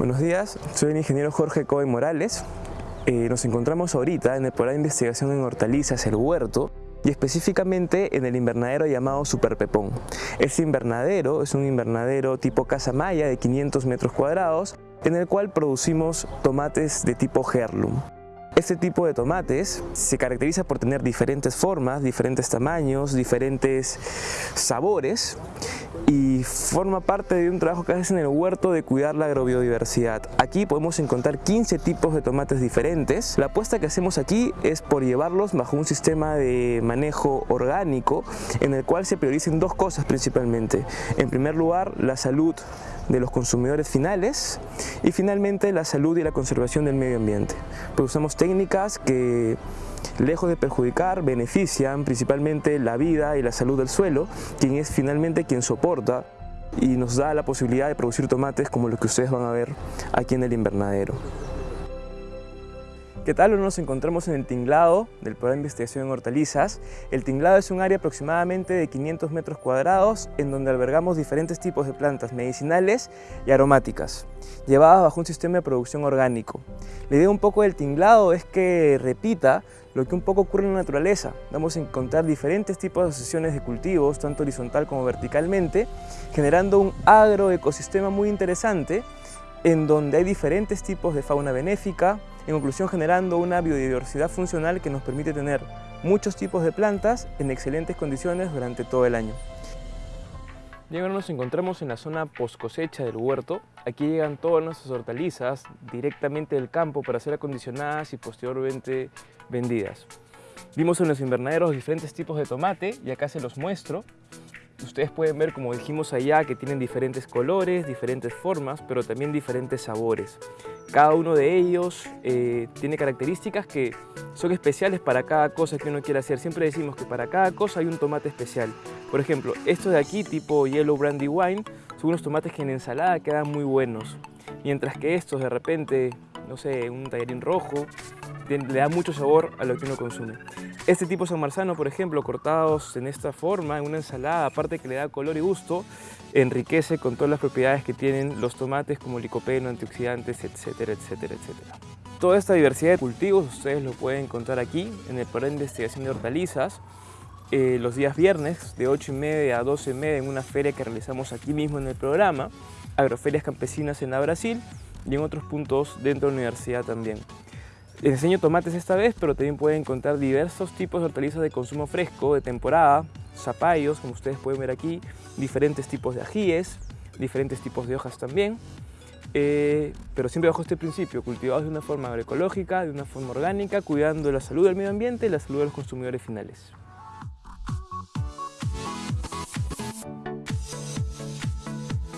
Buenos días, soy el ingeniero Jorge Cohen Morales. Eh, nos encontramos ahorita en el programa de investigación en hortalizas El Huerto y específicamente en el invernadero llamado Super Pepón. Este invernadero es un invernadero tipo casa maya de 500 metros cuadrados en el cual producimos tomates de tipo Heirloom. Este tipo de tomates se caracteriza por tener diferentes formas, diferentes tamaños, diferentes sabores y forma parte de un trabajo que haces en el huerto de cuidar la agrobiodiversidad. Aquí podemos encontrar 15 tipos de tomates diferentes. La apuesta que hacemos aquí es por llevarlos bajo un sistema de manejo orgánico en el cual se prioricen dos cosas principalmente. En primer lugar, la salud de los consumidores finales y finalmente la salud y la conservación del medio ambiente. Pues usamos que lejos de perjudicar, benefician principalmente la vida y la salud del suelo, quien es finalmente quien soporta y nos da la posibilidad de producir tomates como los que ustedes van a ver aquí en el invernadero. ¿Qué tal? Nos encontramos en el tinglado del programa de investigación en hortalizas. El tinglado es un área aproximadamente de 500 metros cuadrados en donde albergamos diferentes tipos de plantas medicinales y aromáticas, llevadas bajo un sistema de producción orgánico. La idea un poco del tinglado es que repita lo que un poco ocurre en la naturaleza. Vamos a encontrar diferentes tipos de asociaciones de cultivos, tanto horizontal como verticalmente, generando un agroecosistema muy interesante en donde hay diferentes tipos de fauna benéfica, en conclusión generando una biodiversidad funcional que nos permite tener muchos tipos de plantas en excelentes condiciones durante todo el año. Y ahora nos encontramos en la zona post cosecha del huerto. Aquí llegan todas nuestras hortalizas directamente del campo para ser acondicionadas y posteriormente vendidas. Vimos en los invernaderos diferentes tipos de tomate y acá se los muestro. Pueden ver, como dijimos allá, que tienen diferentes colores, diferentes formas, pero también diferentes sabores. Cada uno de ellos eh, tiene características que son especiales para cada cosa que uno quiera hacer. Siempre decimos que para cada cosa hay un tomate especial. Por ejemplo, estos de aquí, tipo Yellow Brandy Wine, son unos tomates que en ensalada quedan muy buenos. Mientras que estos, de repente, no sé, un tallarín rojo, le da mucho sabor a lo que uno consume. Este tipo San Marzano, por ejemplo, cortados en esta forma, en una ensalada, aparte que le da color y gusto, enriquece con todas las propiedades que tienen los tomates como licopeno, antioxidantes, etcétera, etcétera, etcétera. Toda esta diversidad de cultivos ustedes lo pueden encontrar aquí en el programa de investigación de hortalizas, eh, los días viernes de 8 y media a 12 y media en una feria que realizamos aquí mismo en el programa, agroferias campesinas en la Brasil y en otros puntos dentro de la universidad también. Les enseño tomates esta vez, pero también pueden encontrar diversos tipos de hortalizas de consumo fresco, de temporada, zapallos, como ustedes pueden ver aquí, diferentes tipos de ajíes, diferentes tipos de hojas también, eh, pero siempre bajo este principio, cultivados de una forma agroecológica, de una forma orgánica, cuidando la salud del medio ambiente y la salud de los consumidores finales.